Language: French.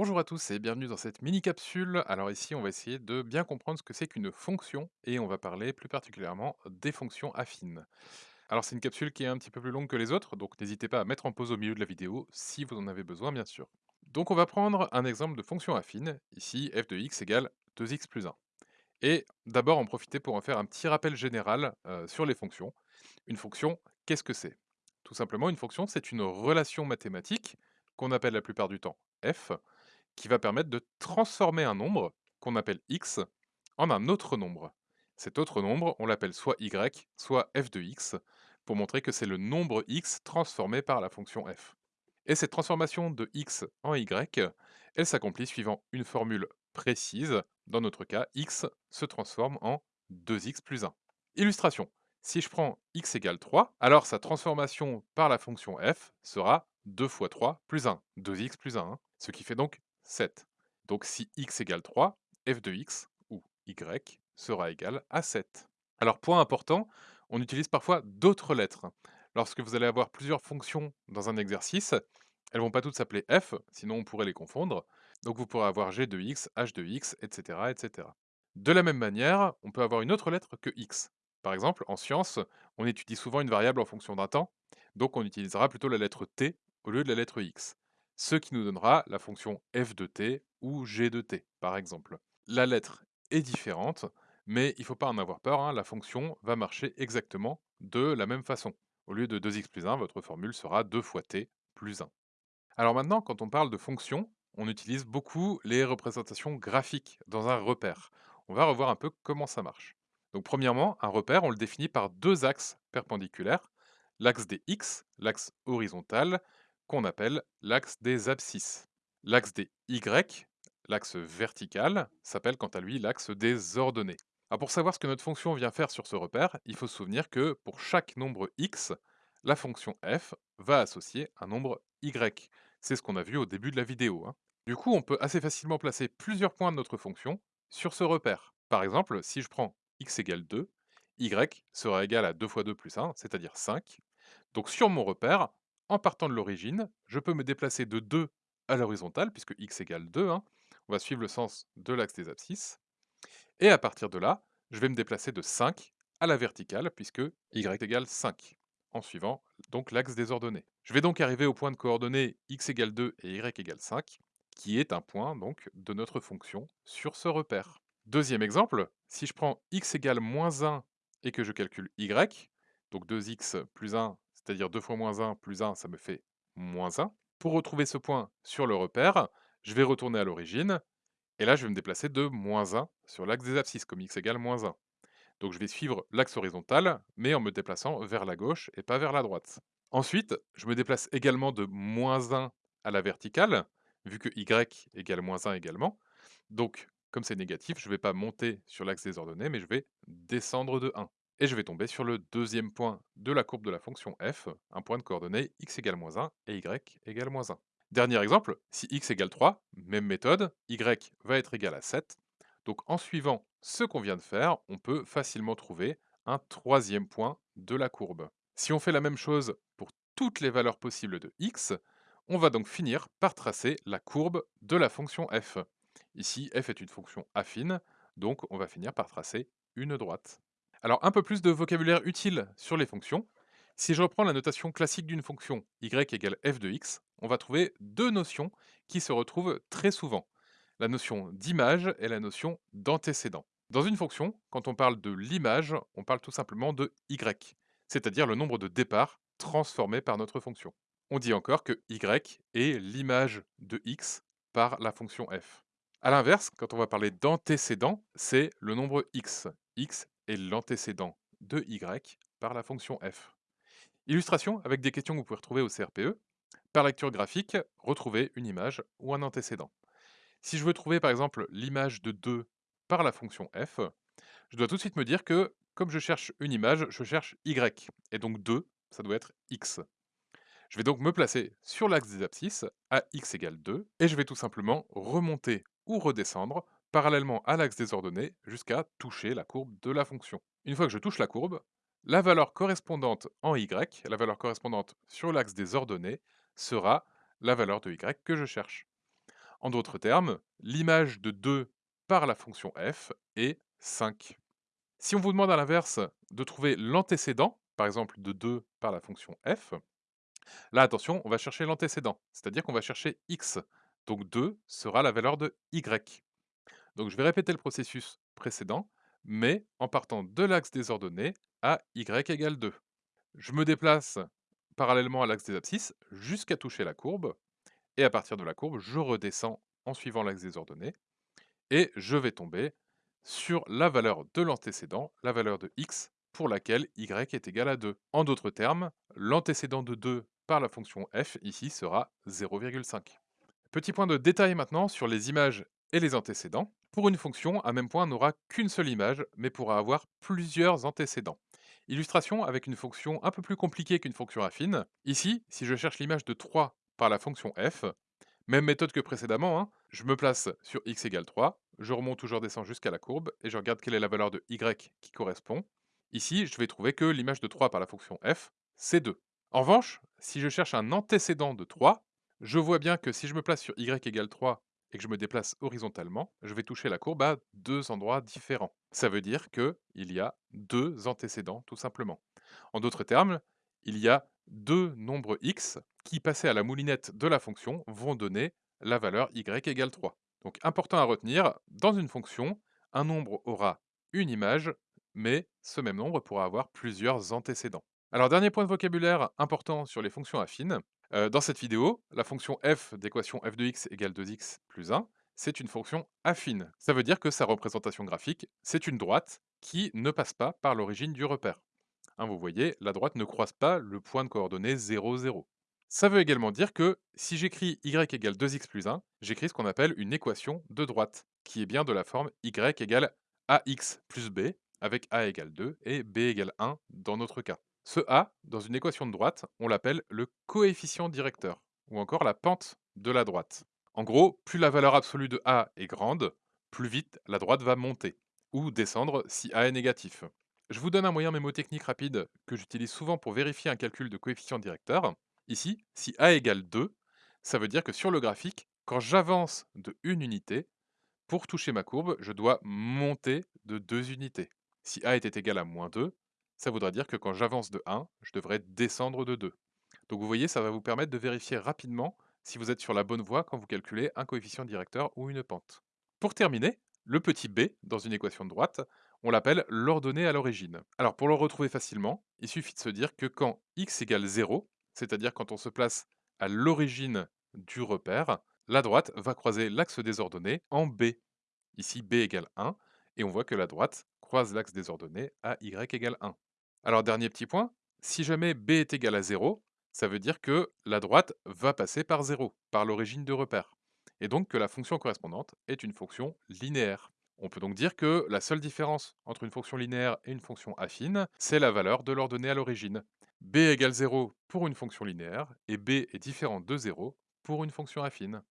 Bonjour à tous et bienvenue dans cette mini capsule. Alors ici, on va essayer de bien comprendre ce que c'est qu'une fonction et on va parler plus particulièrement des fonctions affines. Alors c'est une capsule qui est un petit peu plus longue que les autres, donc n'hésitez pas à mettre en pause au milieu de la vidéo si vous en avez besoin bien sûr. Donc on va prendre un exemple de fonction affine, ici f de x égale 2x plus 1. Et d'abord en profiter pour en faire un petit rappel général euh, sur les fonctions. Une fonction, qu'est-ce que c'est? Tout simplement, une fonction, c'est une relation mathématique qu'on appelle la plupart du temps f, qui va permettre de transformer un nombre, qu'on appelle x, en un autre nombre. Cet autre nombre, on l'appelle soit y, soit f de x, pour montrer que c'est le nombre x transformé par la fonction f. Et cette transformation de x en y, elle s'accomplit suivant une formule précise. Dans notre cas, x se transforme en 2x plus 1. Illustration. Si je prends x égale 3, alors sa transformation par la fonction f sera 2 fois 3 plus 1, 2x plus 1, hein. ce qui fait donc 7. Donc si x égale 3, f de x, ou y, sera égal à 7. Alors point important, on utilise parfois d'autres lettres. Lorsque vous allez avoir plusieurs fonctions dans un exercice, elles vont pas toutes s'appeler f, sinon on pourrait les confondre. Donc vous pourrez avoir g de x, h de x, etc., etc. De la même manière, on peut avoir une autre lettre que x. Par exemple, en sciences, on étudie souvent une variable en fonction d'un temps, donc on utilisera plutôt la lettre t au lieu de la lettre x ce qui nous donnera la fonction f de t ou g de t, par exemple. La lettre est différente, mais il ne faut pas en avoir peur, hein, la fonction va marcher exactement de la même façon. Au lieu de 2x plus 1, votre formule sera 2 fois t plus 1. Alors maintenant, quand on parle de fonction, on utilise beaucoup les représentations graphiques dans un repère. On va revoir un peu comment ça marche. Donc premièrement, un repère, on le définit par deux axes perpendiculaires, l'axe des x, l'axe horizontal, qu'on appelle l'axe des abscisses. L'axe des Y, l'axe vertical, s'appelle quant à lui l'axe des ordonnées. Pour savoir ce que notre fonction vient faire sur ce repère, il faut se souvenir que pour chaque nombre x, la fonction f va associer un nombre y. C'est ce qu'on a vu au début de la vidéo. hein. Du coup, on peut assez facilement placer plusieurs points de notre fonction sur ce repère. Par exemple, si je prends x égale 2, y sera égal à 2 fois 2 plus 1, c'est-à-dire 5. Donc sur mon repère, en partant de l'origine, je peux me déplacer de 2 à l'horizontale, puisque x égale 2, hein. on va suivre le sens de l'axe des abscisses. Et à partir de là, je vais me déplacer de 5 à la verticale, puisque y égale 5, en suivant donc l'axe des ordonnées. Je vais donc arriver au point de coordonnées x égale 2 et y égale 5, qui est un point donc de notre fonction sur ce repère. Deuxième exemple, si je prends x égale moins 1 et que je calcule y, donc 2x plus 1 c'est-à-dire 2 fois moins 1 plus 1, ça me fait moins 1. Pour retrouver ce point sur le repère, je vais retourner à l'origine, et là je vais me déplacer de moins 1 sur l'axe des abscisses, comme x égale moins 1. Donc je vais suivre l'axe horizontal, mais en me déplaçant vers la gauche et pas vers la droite. Ensuite, je me déplace également de moins 1 à la verticale, vu que y égale moins 1 également. Donc, comme c'est négatif, je ne vais pas monter sur l'axe des ordonnées, mais je vais descendre de 1 et je vais tomber sur le deuxième point de la courbe de la fonction f, un point de coordonnées x égale moins 1 et y égale moins 1. Dernier exemple, si x égale 3, même méthode, y va être égal à 7. Donc en suivant ce qu'on vient de faire, on peut facilement trouver un troisième point de la courbe. Si on fait la même chose pour toutes les valeurs possibles de x, on va donc finir par tracer la courbe de la fonction f. Ici, f est une fonction affine, donc on va finir par tracer une droite. Alors, un peu plus de vocabulaire utile sur les fonctions. Si je reprends la notation classique d'une fonction y égale f de x, on va trouver deux notions qui se retrouvent très souvent. La notion d'image et la notion d'antécédent. Dans une fonction, quand on parle de l'image, on parle tout simplement de y, c'est-à-dire le nombre de départs transformés par notre fonction. On dit encore que y est l'image de x par la fonction f. A l'inverse, quand on va parler d'antécédent, c'est le nombre x et l'antécédent de y par la fonction f. Illustration avec des questions que vous pouvez retrouver au CRPE. Par lecture graphique, retrouver une image ou un antécédent. Si je veux trouver par exemple l'image de 2 par la fonction f, je dois tout de suite me dire que comme je cherche une image, je cherche y, et donc 2, ça doit être x. Je vais donc me placer sur l'axe des abscisses à x égale 2, et je vais tout simplement remonter ou redescendre parallèlement à l'axe des ordonnées jusqu'à toucher la courbe de la fonction. Une fois que je touche la courbe, la valeur correspondante en y, la valeur correspondante sur l'axe des ordonnées, sera la valeur de y que je cherche. En d'autres termes, l'image de 2 par la fonction f est 5. Si on vous demande à l'inverse de trouver l'antécédent, par exemple de 2 par la fonction f, là attention, on va chercher l'antécédent, c'est-à-dire qu'on va chercher x. Donc 2 sera la valeur de y. Donc je vais répéter le processus précédent, mais en partant de l'axe des ordonnées à y égale 2. Je me déplace parallèlement à l'axe des abscisses jusqu'à toucher la courbe, et à partir de la courbe, je redescends en suivant l'axe des ordonnées, et je vais tomber sur la valeur de l'antécédent, la valeur de x, pour laquelle y est égal à 2. En d'autres termes, l'antécédent de 2 par la fonction f ici sera 0,5. Petit point de détail maintenant sur les images et les antécédents. Pour une fonction, un même point n'aura qu'une seule image, mais pourra avoir plusieurs antécédents. Illustration avec une fonction un peu plus compliquée qu'une fonction affine. Ici, si je cherche l'image de 3 par la fonction f, même méthode que précédemment, hein, je me place sur x égale 3, je remonte ou je redescends jusqu'à la courbe, et je regarde quelle est la valeur de y qui correspond. Ici, je vais trouver que l'image de 3 par la fonction f, c'est 2. En revanche, si je cherche un antécédent de 3, je vois bien que si je me place sur y égale 3 et que je me déplace horizontalement, je vais toucher la courbe à deux endroits différents. Ça veut dire qu'il y a deux antécédents, tout simplement. En d'autres termes, il y a deux nombres x qui, passés à la moulinette de la fonction, vont donner la valeur y égale 3. Donc important à retenir, dans une fonction, un nombre aura une image, mais ce même nombre pourra avoir plusieurs antécédents. Alors dernier point de vocabulaire important sur les fonctions affines, dans cette vidéo, la fonction f d'équation f de x égale 2x plus 1, c'est une fonction affine. Ça veut dire que sa représentation graphique, c'est une droite qui ne passe pas par l'origine du repère. Hein, vous voyez, la droite ne croise pas le point de coordonnées 0, 0. Ça veut également dire que si j'écris y égale 2x plus 1, j'écris ce qu'on appelle une équation de droite, qui est bien de la forme y égale ax plus b, avec a égale 2 et b égale 1 dans notre cas. Ce a, dans une équation de droite, on l'appelle le coefficient directeur, ou encore la pente de la droite. En gros, plus la valeur absolue de a est grande, plus vite la droite va monter, ou descendre si a est négatif. Je vous donne un moyen mémotechnique rapide que j'utilise souvent pour vérifier un calcul de coefficient directeur. Ici, si a égale 2, ça veut dire que sur le graphique, quand j'avance de une unité, pour toucher ma courbe, je dois monter de 2 unités. Si a était égal à moins 2, ça voudrait dire que quand j'avance de 1, je devrais descendre de 2. Donc vous voyez, ça va vous permettre de vérifier rapidement si vous êtes sur la bonne voie quand vous calculez un coefficient directeur ou une pente. Pour terminer, le petit b dans une équation de droite, on l'appelle l'ordonnée à l'origine. Alors pour le retrouver facilement, il suffit de se dire que quand x égale 0, c'est-à-dire quand on se place à l'origine du repère, la droite va croiser l'axe des ordonnées en b. Ici b égale 1, et on voit que la droite croise l'axe des ordonnées à y égale 1. Alors dernier petit point, si jamais b est égal à 0, ça veut dire que la droite va passer par 0, par l'origine de repère, et donc que la fonction correspondante est une fonction linéaire. On peut donc dire que la seule différence entre une fonction linéaire et une fonction affine, c'est la valeur de l'ordonnée à l'origine. b égale 0 pour une fonction linéaire, et b est différent de 0 pour une fonction affine.